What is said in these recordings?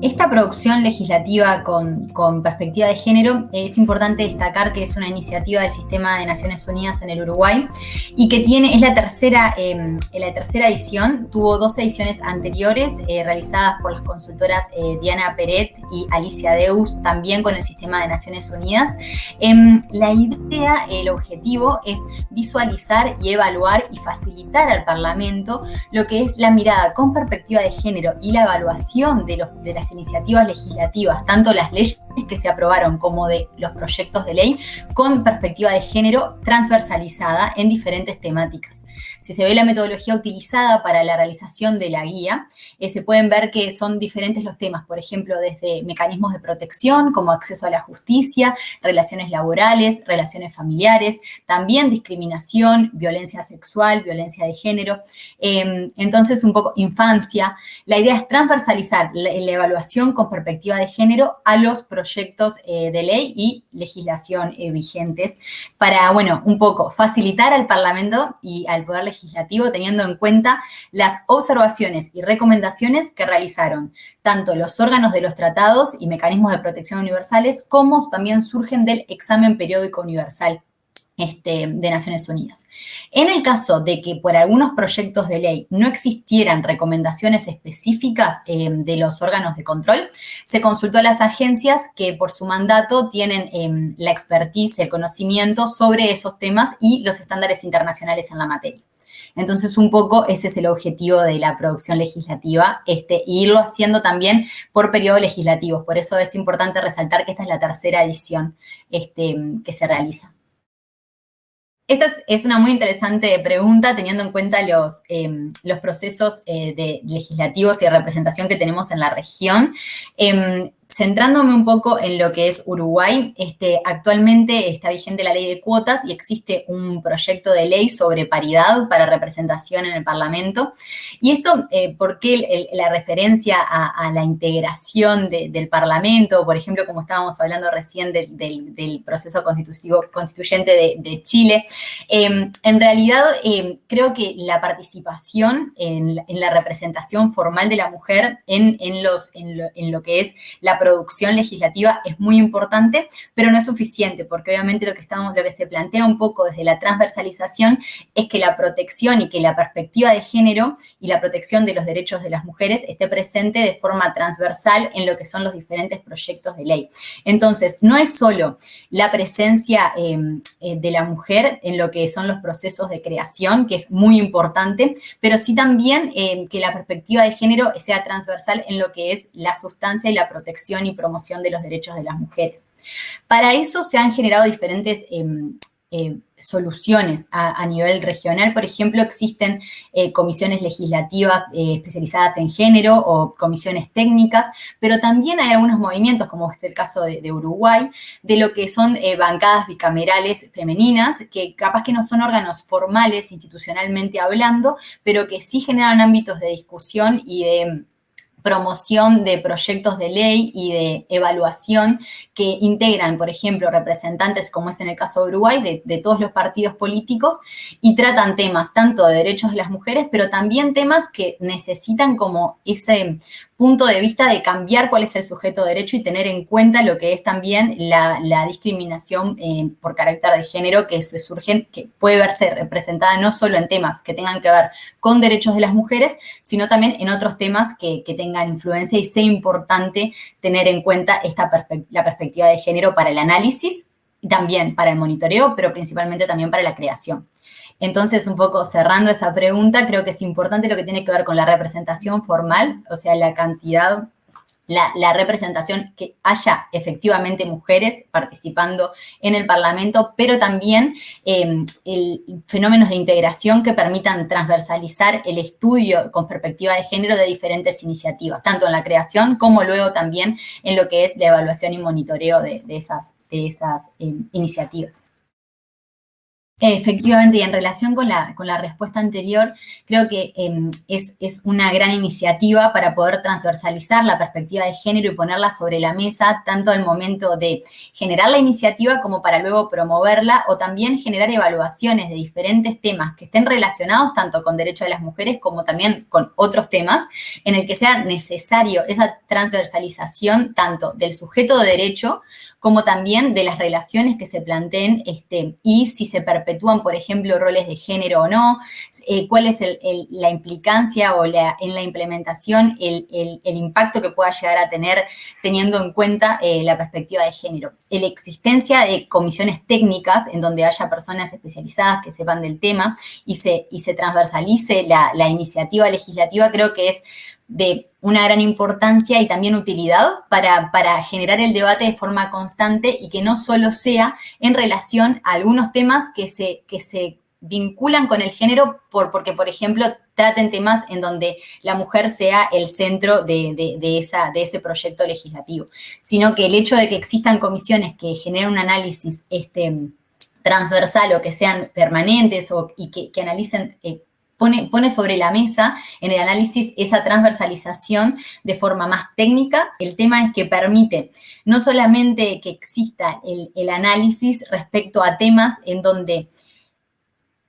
Esta producción legislativa con, perspectiva de género es importante destacar que es una iniciativa del Sistema de Naciones Unidas en el Uruguay y que tiene, es la tercera, em, la tercera edición, tuvo dos ediciones anteriores eh, realizadas por las consultoras eh, Diana Peret y Alicia Deus, también con el Sistema de Naciones Unidas. Em, la idea, el objetivo es visualizar y evaluar y facilitar al Parlamento lo que es la mirada con perspectiva de género y la evaluación de, los, de las iniciativas legislativas, tanto las leyes que se aprobaron como de los proyectos de ley, con perspectiva de género transversalizada en diferentes temáticas. Si se ve la metodología utilizada para la realización de la guía, eh, se pueden ver que son diferentes los temas, por ejemplo, desde mecanismos de protección, como acceso a la justicia, relaciones laborales, relaciones familiares, también discriminación, violencia sexual, violencia de género. Em, entonces, un poco infancia. La idea es transversalizar la, evaluación con perspectiva de género a los proyectos eh, de ley y legislación eh, vigentes para, bueno, un poco facilitar al Parlamento y al Poder Legislativo teniendo en cuenta las observaciones y recomendaciones que realizaron tanto los órganos de los tratados y mecanismos de protección universales como también surgen del examen periódico universal este, de Naciones Unidas. En el caso de que por algunos proyectos de ley no existieran recomendaciones específicas eh, de los órganos de control, se consultó a las agencias que por su mandato tienen eh, la expertise, el conocimiento sobre esos temas y los estándares internacionales en la materia. Entonces, un poco ese es el objetivo de la producción legislativa, este, irlo haciendo también por periodos legislativos. Por eso es importante resaltar que esta es la tercera edición este, que se realiza. Esta es, una muy interesante pregunta teniendo en cuenta los, em, los procesos eh, de legislativos y de representación que tenemos en la región. Em, centrándome un poco en lo que es Uruguay, este, actualmente está vigente la ley de cuotas y existe un proyecto de ley sobre paridad para representación en el Parlamento. Y esto, eh, ¿por qué la referencia a, la integración del Parlamento? Por ejemplo, como estábamos hablando recién del, proceso constitutivo, constituyente de, Chile. Em, en realidad, em, creo que la participación en, la representación formal de la mujer en, los, lo, en lo que es la producción legislativa es muy importante, pero no es suficiente, porque obviamente lo que, estamos, lo que se plantea un poco desde la transversalización es que la protección y que la perspectiva de género y la protección de los derechos de las mujeres esté presente de forma transversal en lo que son los diferentes proyectos de ley. Entonces, no es solo la presencia em, eh, de la mujer en lo que son los procesos de creación, que es muy importante, pero sí también em, que la perspectiva de género sea transversal en lo que es la sustancia y la protección y promoción de los derechos de las mujeres. Para eso se han generado diferentes em, em, soluciones a, nivel regional. Por ejemplo, existen eh, comisiones legislativas eh, especializadas en género o comisiones técnicas, pero también hay algunos movimientos, como es el caso de, Uruguay, de lo que son eh, bancadas bicamerales femeninas, que capaz que no son órganos formales institucionalmente hablando, pero que sí generan ámbitos de discusión y de promoción de proyectos de ley y de evaluación que integran, por ejemplo, representantes, como es en el caso de Uruguay, de, todos los partidos políticos y tratan temas tanto de derechos de las mujeres, pero también temas que necesitan como ese punto de vista de cambiar cuál es el sujeto de derecho y tener en cuenta lo que es también la, discriminación eh, por carácter de género que se surge, que puede verse representada no solo en temas que tengan que ver con derechos de las mujeres, sino también en otros temas que, tengan influencia y sea importante tener en cuenta esta la perspectiva de género para el análisis también para el monitoreo, pero principalmente también para la creación. Entonces, un poco cerrando esa pregunta, creo que es importante lo que tiene que ver con la representación formal, o sea, la cantidad la, representación, que haya efectivamente mujeres participando en el Parlamento, pero también em, el, fenómenos de integración que permitan transversalizar el estudio con perspectiva de género de diferentes iniciativas, tanto en la creación como luego también en lo que es la evaluación y monitoreo de, esas, de esas em, iniciativas. Efectivamente, y en relación con la, con la respuesta anterior, creo que em, es, es, una gran iniciativa para poder transversalizar la perspectiva de género y ponerla sobre la mesa, tanto al momento de generar la iniciativa como para luego promoverla o también generar evaluaciones de diferentes temas que estén relacionados tanto con derechos de las mujeres como también con otros temas, en el que sea necesario esa transversalización tanto del sujeto de derecho como también de las relaciones que se planteen este, y si se perpetúan, por ejemplo, roles de género o no, eh, cuál es la implicancia o en la implementación el, impacto que pueda llegar a tener teniendo en cuenta eh, la perspectiva de género. La existencia de comisiones técnicas en donde haya personas especializadas que sepan del tema y se, y se transversalice la, la iniciativa legislativa creo que es de una gran importancia y también utilidad para, generar el debate de forma constante y que no solo sea en relación a algunos temas que se, que se vinculan con el género por, porque, por ejemplo, traten temas en donde la mujer sea el centro de, esa, de ese proyecto legislativo, sino que el hecho de que existan comisiones que generen un análisis este, transversal o que sean permanentes o, y que, que analicen eh, pone, sobre la mesa en el análisis esa transversalización de forma más técnica. El tema es que permite no solamente que exista el, el análisis respecto a temas en donde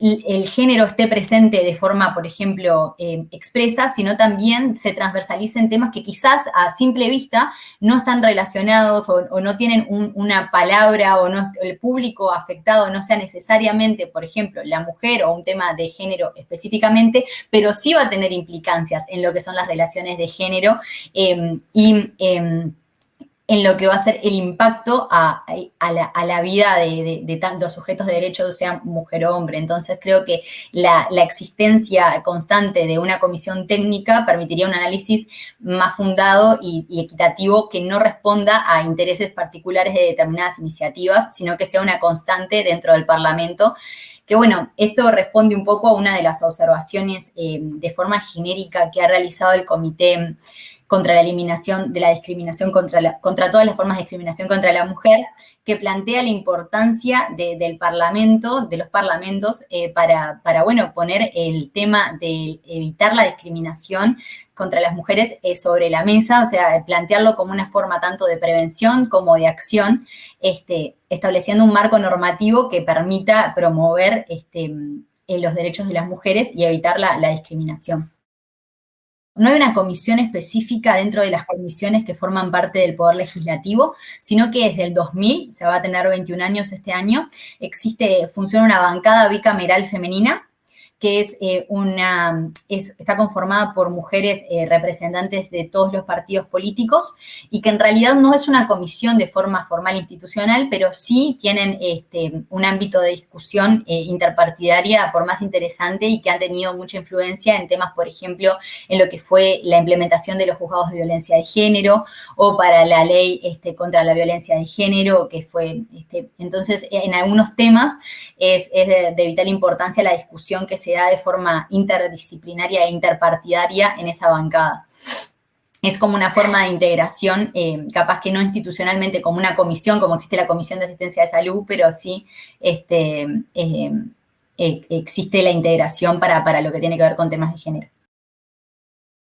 el género esté presente de forma, por ejemplo, eh, expresa, sino también se transversalicen temas que quizás a simple vista no están relacionados o, no tienen una palabra o no, el público afectado no sea necesariamente, por ejemplo, la mujer o un tema de género específicamente, pero sí va a tener implicancias en lo que son las relaciones de género eh, y em, en lo que va a ser el impacto a, la, vida de, tantos sujetos de derechos, sean mujer o hombre. Entonces creo que la, existencia constante de una comisión técnica permitiría un análisis más fundado y, equitativo que no responda a intereses particulares de determinadas iniciativas, sino que sea una constante dentro del Parlamento que bueno, esto responde un poco a una de las observaciones eh, de forma genérica que ha realizado el Comité contra la eliminación de la discriminación contra, contra todas las formas de discriminación contra la mujer, que plantea la importancia del parlamento, de los parlamentos, eh, para, para, bueno, poner el tema de evitar la discriminación contra las mujeres eh, sobre la mesa, o sea, plantearlo como una forma tanto de prevención como de acción, este, estableciendo un marco normativo que permita promover este, los derechos de las mujeres y evitar la discriminación. No hay una comisión específica dentro de las comisiones que forman parte del Poder Legislativo, sino que desde el 2000, se va a tener 21 años este año, existe, funciona una bancada bicameral femenina que es eh, una, está conformada por mujeres eh, representantes de todos los partidos políticos y que en realidad no es una comisión de forma formal institucional, pero sí tienen este, un ámbito de discusión eh, interpartidaria por más interesante y que han tenido mucha influencia en temas, por ejemplo, en lo que fue la implementación de los juzgados de violencia de género o para la ley este, contra la violencia de género, que fue, este, entonces, en algunos temas es, de, de vital importancia la discusión que se de forma interdisciplinaria e interpartidaria en esa bancada. Es como una forma de integración, eh, capaz que no institucionalmente como una comisión, como existe la Comisión de Asistencia de Salud, pero sí este, eh, eh, existe la integración para, para lo que tiene que ver con temas de género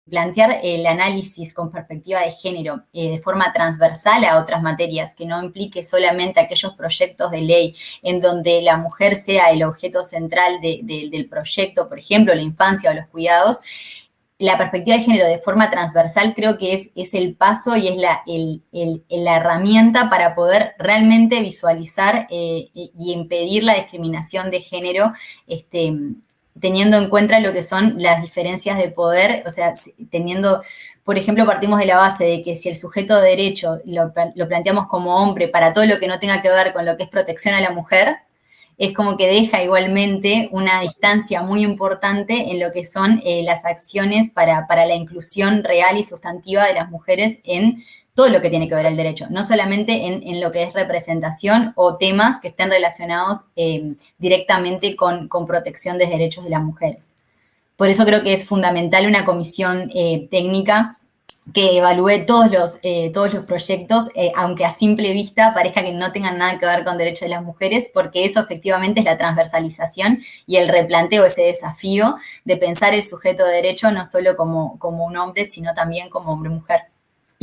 plantear el análisis con perspectiva de género eh, de forma transversal a otras materias, que no implique solamente aquellos proyectos de ley en donde la mujer sea el objeto central del proyecto, por ejemplo, la infancia o los cuidados, la perspectiva de género de forma transversal creo que es, es el paso y es la, herramienta para poder realmente visualizar eh, y impedir la discriminación de género este, teniendo en cuenta lo que son las diferencias de poder, o sea, teniendo, por ejemplo, partimos de la base de que si el sujeto de derecho lo, planteamos como hombre para todo lo que no tenga que ver con lo que es protección a la mujer, es como que deja igualmente una distancia muy importante en lo que son eh, las acciones para, para la inclusión real y sustantiva de las mujeres en todo lo que tiene que ver el derecho, no solamente en, lo que es representación o temas que estén relacionados eh, directamente con, protección de derechos de las mujeres. Por eso creo que es fundamental una comisión eh, técnica que evalúe todos los, eh, todos los proyectos, eh, aunque a simple vista parezca que no tengan nada que ver con derechos de las mujeres, porque eso efectivamente es la transversalización y el replanteo, ese desafío de pensar el sujeto de derecho no solo como, como un hombre, sino también como hombre-mujer.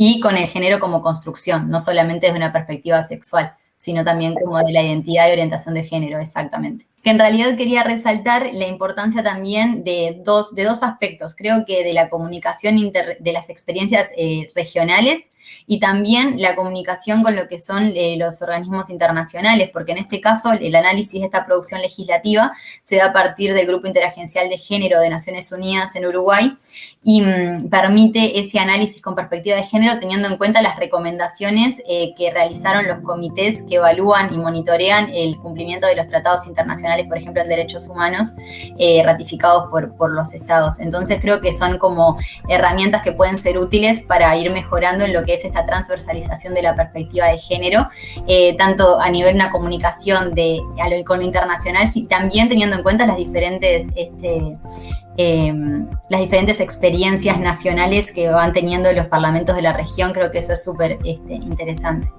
Y con el género como construcción, no solamente desde una perspectiva sexual, sino también como de la identidad y orientación de género, exactamente que en realidad quería resaltar la importancia también de dos, de dos aspectos. Creo que de la comunicación de las experiencias eh, regionales y también la comunicación con lo que son eh, los organismos internacionales, porque en este caso el análisis de esta producción legislativa se da a partir del Grupo Interagencial de Género de Naciones Unidas en Uruguay y mm, permite ese análisis con perspectiva de género teniendo en cuenta las recomendaciones eh, que realizaron los comités que evalúan y monitorean el cumplimiento de los tratados internacionales, por ejemplo, en derechos humanos, eh, ratificados por, por los estados. Entonces creo que son como herramientas que pueden ser útiles para ir mejorando en lo que es esta transversalización de la perspectiva de género, eh, tanto a nivel de una comunicación de, con lo internacional, sí, también teniendo en cuenta las diferentes, este, em, las diferentes experiencias nacionales que van teniendo los parlamentos de la región, creo que eso es súper este, interesante.